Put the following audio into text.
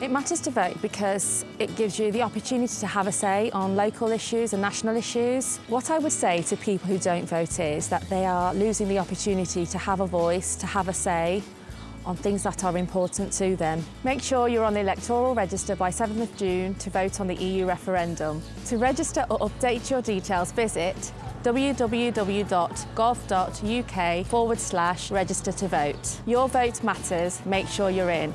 It matters to vote because it gives you the opportunity to have a say on local issues and national issues. What I would say to people who don't vote is that they are losing the opportunity to have a voice, to have a say on things that are important to them. Make sure you're on the electoral register by 7th of June to vote on the EU referendum. To register or update your details, visit www.gov.uk forward slash register to vote. Your vote matters, make sure you're in.